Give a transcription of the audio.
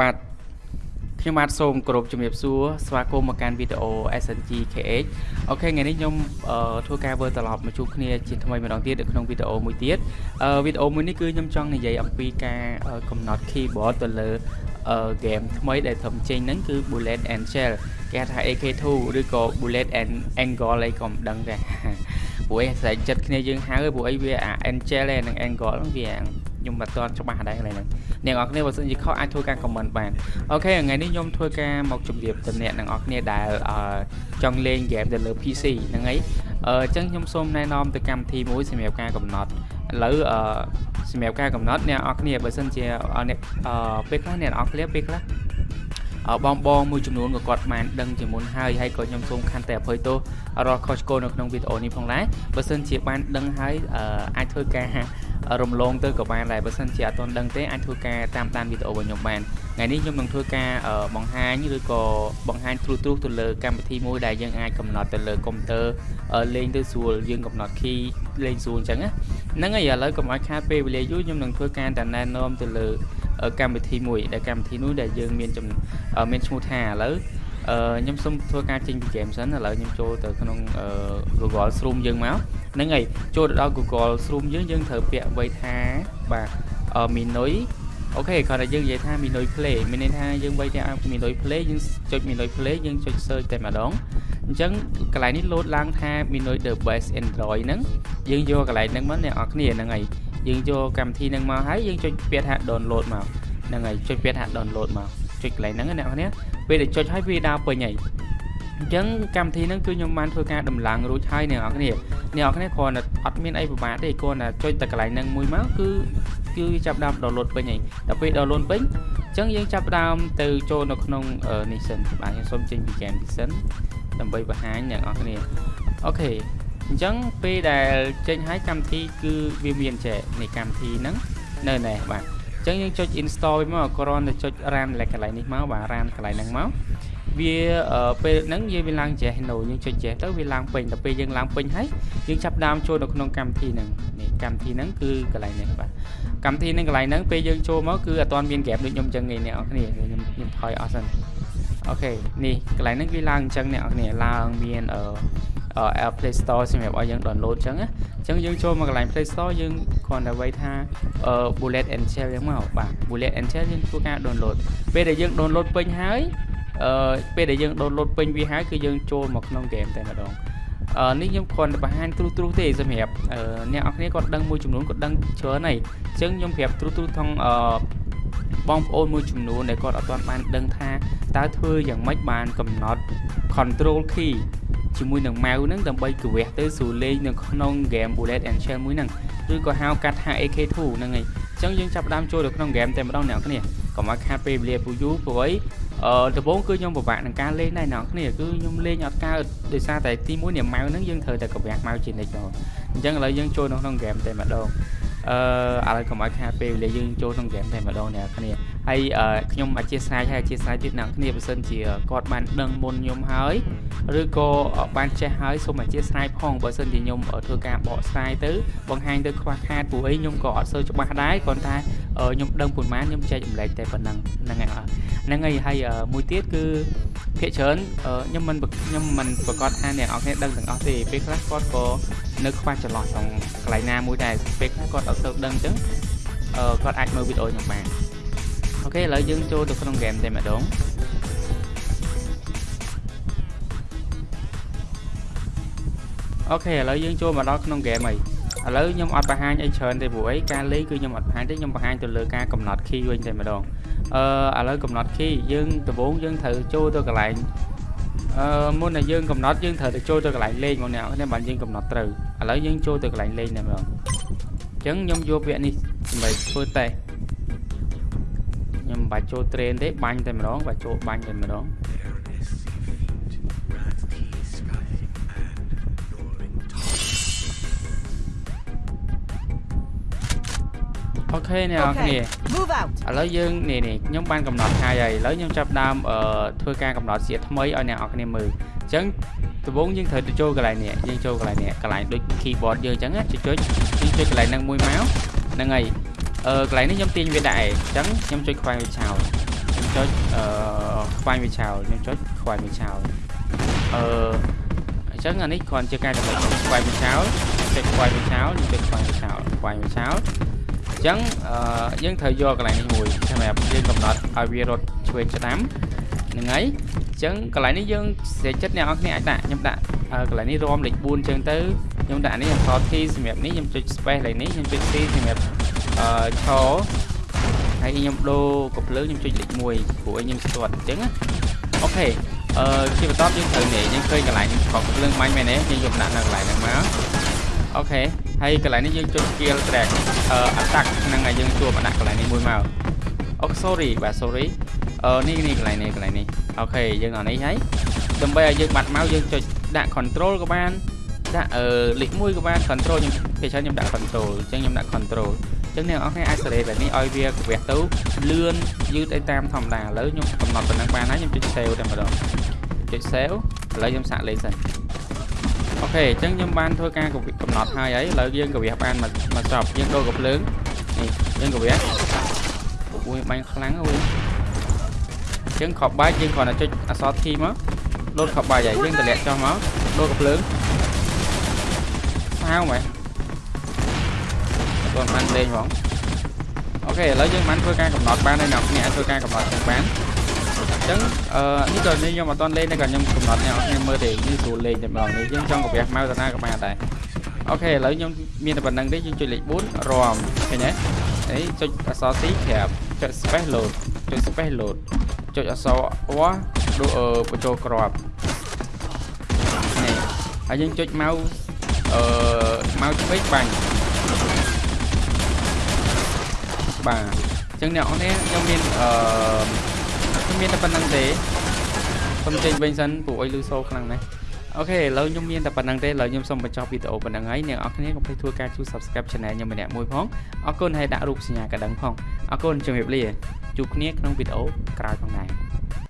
បាទខ្ញុំបាទសូមគោរពជំរាបសួរស្វាគមន៍មកកាន់វីដេអូ SNG KH អូខេថ្ងៃនេះខ្ញុំធ្វើការធ្វើត្រឡប់មកជួបគ្នាជាថ្មីម្ដងទៀតនៅក្នុងវីដេអូមួយទៀតវីដេអូមួយនេះគឺខ្ញុំចង់និយាយអំពីការកំណត់ keyboard ទៅលើ game ថ្មីដែលធ្វើចេញហ្នឹងគឺ Bullet and Shell គេហៅថា AK2 ឬក៏ Bullet and Angle អីក៏មិនដឹងដែរព្រោះឯងស្រែកចិត្តគ្នាយើងហៅព្រោះអីវាអា Angel និង Angle ហ្នឹងវា ខ្ញុំមិនទាន់ច្បាស់ដែរកន្លែងហ្នឹងអ្នកនរគ្នាបើសិនជាខុសអាចធ្វើការ comment បានអូខេថ្ងៃនេះខ្ញុំធ្វើការមកជម្រាបទៅអ្នកទាំងអស់គ្នាដែលចង់លេង game ទៅលើ PC ហ្នឹងហើយអញ្ចឹងខ្ញុំសូមណែនាំទៅកម្មវិធីមួយសម្រាប់ការកំណត់ឥឡូវអឺសម្រាប់ការកំណត់អ្នកនរគ្នាបើសិនជាអ្នកពេលខ្លះអ្នកនរគ្នាពេលខ្លះបងបងមួយចំនួនក៏គាត់បានដឹងជាមុនហើយហើយក៏ខ្ញុំសូមខន្តីអភ័យទោសរាល់ខុសឆ្គងនៅក្នុងវីដេអូនេះផងដែរបើសិនជាបានដឹងហើយអាចធ្វើការ រំលងទៅក៏បានដែរបើសិនជាអត់ទាន់ដឹងទេអាចធ្វើការតាមដានវីដេអូរបស់ខ្ញុំបានថ្ងៃនេះខ្ញុំនឹងធ្វើការបង្ហាញឬក៏បង្ហាញទ្រុសទ្រុសទៅលើកម្មវិធីមួយដែលយើងអាចកំណត់ទៅលើកុំព្យូទ័រលេងទៅស្រួលយើងកំណត់ key លេងស្រួលអញ្ចឹងណាហ្នឹងហើយឥឡូវកុំឲ្យខាតពេលវេលាយូរខ្ញុំនឹងធ្វើការតែណែនាំទៅលើកម្មវិធីមួយដែលកម្មវិធីនោះដែលយើងមានមានឈ្មោះថាឥឡូវអឺខ្ញុំសូមធ្វើការចេញពី game សិនឥឡូវខ្ញុំចូលទៅក្នុង Google Chrome យើងមកហ្នឹងហើយចូលទៅដល់ Google Chrome យើងយើងត្រូវពាក្យអ្វីថាបាទ Minoi អូខេគ្រាន់តែយើងនិយាយថា Minoi Play មានន័យថាយើងបីថា Minoi Play យើងចុច Minoi Play យើងចុច search តែម្ដងអញ្ចឹងកន្លែងនេះ load ឡើងថា Minoi the best Android ហ្នឹងយើងយកកន្លែងហ្នឹងមកអ្នកនរគ្នាហ្នឹងហើយយើងយកកម្មវិធីហ្នឹងមកហើយយើងចុចពាក្យថា download មកហ្នឹងហើយចុចពាក្យថា download មកចុចកន្លែងហ្នឹងអ្នកនរគ្នាពេលដែលចុចហើយវាដើរពេញហើយអញ្ចឹងកម្មវិធីហ្នឹងគឺខ្ញុំបានធ្វើការដំឡើងរួចហើយអ្នកនរគ្នា អ្នកនរគ្នាគ្រាន់តែអត់មានអីពិបាកទេគ្រាន់តែចុចតែកន្លែងហ្នឹងមួយមកគឺគឺចាប់ដើម download ពេញហើយដល់ពេល download ពេញអញ្ចឹងយើងចាប់ដើមទៅចូលនៅក្នុងនេះសិនបាទខ្ញុំសូមចេញពី game នេះសិនដើម្បីបង្ហាញអ្នកនរគ្នាអូខេអញ្ចឹងពេលដែលចេញហើយកម្មវិធីគឺវាមានចេះនៃកម្មវិធីហ្នឹងនៅនេះបាទអញ្ចឹងយើងចុច install វិញមកគ្រាន់តែចុច run កន្លែងនេះមកបាទ run កន្លែងហ្នឹងមក វាពេលហ្នឹងយើងវាឡើងចេះ no យើងចុចចេះទៅវាឡើងពេញដល់ពេលយើងឡើងពេញហើយយើងចាប់ដើមចូលនៅក្នុងកម្មវិធីហ្នឹងនេះកម្មវិធីហ្នឹងគឺកន្លែងនេះបាទកម្មវិធីហ្នឹងកន្លែងហ្នឹងពេលយើងចូលមកគឺអត់ទាន់មានក្រាបដូចខ្ញុំអញ្ចឹងទេអ្នកនរគ្នាខ្ញុំខ្ញុំថយអស់សិនអូខេនេះកន្លែងហ្នឹងវាឡើងអញ្ចឹងអ្នកនរគ្នាឡើងមានអឺ App Play Store សម្រាប់ឲ្យយើង download អញ្ចឹងណាអញ្ចឹងយើងចូលមកកន្លែង Play Store យើងគ្រាន់តែវាយថា Bullet and Shell យ៉ាងមកបាទ Bullet and Shell យើងធ្វើការ download ពេលដែលយើង download ពេញហើយ អឺពេលដែលយើង download ពេញវាហើយគឺយើងចូលមកក្នុង game តែម្ដងអឺនេះខ្ញុំគ្រាន់តែបង្ហាញទ្រុសទ្រុសទេសម្រាប់អ្នកនរគ្នាគាត់ដឹងមួយចំនួនគាត់ដឹងច្រើនហើយអញ្ចឹងខ្ញុំប្រាប់ទ្រុសទ្រុសថងអឺបងប្អូនមួយចំនួនដែលគាត់អត់ទាន់បានដឹងថាតើធ្វើយ៉ាងម៉េចបានកំណត់ control key ជាមួយនឹងម៉ៅហ្នឹងដើម្បីកវះទៅស្រួលលេងនៅក្នុង game Bullet and Shell មួយហ្នឹងឬក៏ហៅកាត់ថា AK2 ហ្នឹងហើយអញ្ចឹងយើងចាប់ផ្ដើមចូលទៅក្នុង game តែម្ដងអ្នកនរគ្នាកុំឲ្យខាតពេលវេលាពូយូរព្រោះ អីអឺដំបូងគឺខ្ញុំពិបាកនឹងការលេងដែរអ្នកនរគ្នាគឺខ្ញុំលេងអត់កើតដោយសារតែទី1នេះម៉ៅហ្នឹងយើងត្រូវតែកវះម៉ៅជានិច្ចមកអញ្ចឹងឥឡូវយើងចូលនៅក្នុង game តែម្ដងអឺឥឡូវកុំឲ្យខាតពេលវេលាយើងចូលក្នុង game តែម្ដងអ្នកគ្នាហើយខ្ញុំអធិស្ឋានហើយអធិស្ឋានទៀតអ្នកគ្នាបើសិនជាគាត់បានដឹងមុនខ្ញុំហើយឬក៏បានចេះហើយសូមអធិស្ឋានផងបើសិនជាខ្ញុំធ្វើការបកស្រាយទៅបង្ហាញទៅខ្វះខាតព្រោះអីខ្ញុំក៏អត់សូវច្បាស់ដែរគ្រាន់តែ ខ្ញុំដឹងប៉ុន្មានខ្ញុំចែកចម្លែកតែប៉ុណ្ណឹងហ្នឹងហើយហ្នឹងហើយហើយមួយទៀតគឺភាគច្រើនខ្ញុំមិនខ្ញុំមិនប្រកាសថាអ្នកនរគ្នាដឹងទាំងអស់ទេពេលខ្លះគាត់ក៏នៅខ្វះចន្លោះក្នុងកន្លែងណាមួយដែរពេលខ្លះគាត់អត់សូវដឹងអញ្ចឹងគាត់អាចមើលវីដេអូខ្ញុំបានអូខេឥឡូវយើងចូលទៅក្នុង game តែម្ដងអូខេឥឡូវយើងចូលមកដល់ក្នុង game ហើយ ឥឡូវខ្ញុំអត់បង្ហាញអីច្រើនទេព្រោះអីការលេងគឺខ្ញុំអត់បង្ហាញទេខ្ញុំបង្ហាញទៅលើការកំណត់ key វិញតែម្ដងអឺឥឡូវកំណត់ key យើងដំបូងយើងត្រូវចូលទៅកន្លែងអឺមុនដែលយើងកំណត់យើងត្រូវទៅចូលទៅកន្លែងលេងមកអ្នកនេះបានយើងកំណត់ត្រូវឥឡូវយើងចូលទៅកន្លែងលេងតែម្ដងអញ្ចឹងខ្ញុំយកពាក្យនេះដើម្បីធ្វើតេស្តខ្ញុំមិនបាច់ចូល train ទេបាញ់តែម្ដងបាច់ចូលបាញ់តែម្ដង ខេអ្នកនរគ្នាឥឡូវយើងនេះនេះខ្ញុំបានកំណត់ថ្ងៃហើយឥឡូវខ្ញុំចាប់ដើមអឺធ្វើការកំណត់សៀថ្មីឲ្យអ្នកនរគ្នាមើលអញ្ចឹងដំបូងយើងត្រូវទៅចូលកន្លែងនេះយើងចូលកន្លែងនេះកន្លែងដូច keyboard យើងអញ្ចឹងចុចចុចយើងចុចកន្លែងហ្នឹងមួយមកហ្នឹងហើយអឺកន្លែងនេះខ្ញុំទាញវាដាក់ឯងអញ្ចឹងខ្ញុំចុចខ្វែងវាចោលខ្ញុំចចុចអឺខ្វែងវាឆោលខ្ញុំចុចខ្វែងវាឆោលអឺអញ្ចឹងអានេះគ្រាន់ជាការកំណត់ខ្វែងវាឆោលចុចខ្វែងវាឆោលខ្ញុំចុចខ្វែងវាឆោលខ្វែងវាឆោល អញ្ចឹងអឺយើងត្រូវយកកន្លែងនេះមួយសម្រាប់យើងកំណត់ឲ្យវារត់ឆ្វេងស្ដាំហ្នឹងហើយអញ្ចឹងកន្លែងនេះយើងស្រីចិត្តអ្នកនរគ្នាអាចដាក់ខ្ញុំដាក់កន្លែងនេះរំលេខ4អញ្ចឹងទៅខ្ញុំដាក់នេះអក្សរ T សម្រាប់នេះខ្ញុំចុច space លេខនេះខ្ញុំចុច C សម្រាប់អឺឈរហើយខ្ញុំដូរកំភ្លើងខ្ញុំចុចលេខ1ព្រោះឲ្យខ្ញុំស្ទាត់អញ្ចឹងណាអូខេអឺជាបន្តយើងត្រូវនេះយើងឃើញកន្លែងខកកំភ្លើងបាញ់មែនទេយើងយកដាក់នៅកន្លែងហ្នឹងមកអូខេ ហើយកន្លែងនេះយើងចុច skill track អឺ attack ហ្នឹងហើយយើងជួបដាក់កន្លែងនេះមួយមកអូ sorry បាទ sorry អឺនេះនេះកន្លែងនេះកន្លែងនេះអូខេយើងដល់នេះហើយដើម្បីឲ្យយើងបាត់មកយើងចុចដាក់ control ក៏បានដាក់អឺលេខ1ក៏បាន control ខ្ញុំពេលច្រើនខ្ញុំដាក់ control អញ្ចឹងខ្ញុំដាក់ control អញ្ចឹងអ្នកនរគ្នាអាចសេរីបែបនេះឲ្យវាក្រាស់ទៅលឿនយឺតអីតាមធម្មតាឥឡូវខ្ញុំកំណត់ប៉ុណ្ណឹងបានហើយខ្ញុំចុច save តែម្ដងចុច save ឥឡូវខ្ញុំសាកលេខសិន អូខេអញ្ចឹងខ្ញុំបានធ្វើការកំណត់ហើយហើយឥឡូវយើងក្រាស់បានមកមកចប់យើងដូរកំភ្លើងនេះយើងក្រាស់អូយបាញ់ខ្លាំងអូយអញ្ចឹងខប់បាយយើងគ្រាន់តែចុចអក្សរ T មកលោតខប់បាយហើយយើងតម្លាក់ចុះមកដូរកំភ្លើងសាវមែនអត់បានលេងហ្មងអូខេឥឡូវយើងបានធ្វើការកំណត់បានហើយអ្នកគ្នាអាចធ្វើការកំណត់ទាំងបានអញ្ចឹងអឺនេះក៏នេះខ្ញុំអត់ទាន់លេងតែក៏ខ្ញុំកំណត់អ្នកគ្នាមើលទេនេះស្រួលលេងតែម្ដងនេះយើងចង់កាពះម៉ៅតាណាក៏បានដែរអូខេឥឡូវខ្ញុំមានតែប៉ុណ្្នឹងទេយើងចុចលេខ4រំឃើញទេនេះចុចអក្សរ C ក្រាបចុច space load ចុច space load ចុចអក្សរ O ដូចបញ្ចូលក្របនេះហើយយើងចុចម៉ៅអឺម៉ៅឆ្វេងបាញ់បាទអញ្ចឹងអ្នកនរខ្ញុំមានអឺខ្ញុំ មានតែប៉ុណ្្នឹងទេសូមចេញវិញសិនព្រោះអុយលឺសូខ្លាំងណាស់អូខេឥឡូវខ្ញុំមានតែប៉ុណ្្នឹងទេឥឡូវខ្ញុំសូមបញ្ចប់វីដេអូប៉ុណ្្នឹងហើយអ្នកនរគ្នាកុំភ្លេចធ្វើការជួយ Subscribe Channel ខ្ញុំម្នាក់មួយផងអរគុណហើយដាក់រូបសញ្ញាកណ្ដឹងផងអរគុណជំរាបលាជួបគ្នាក្នុងវីដេអូក្រោយផងដែរ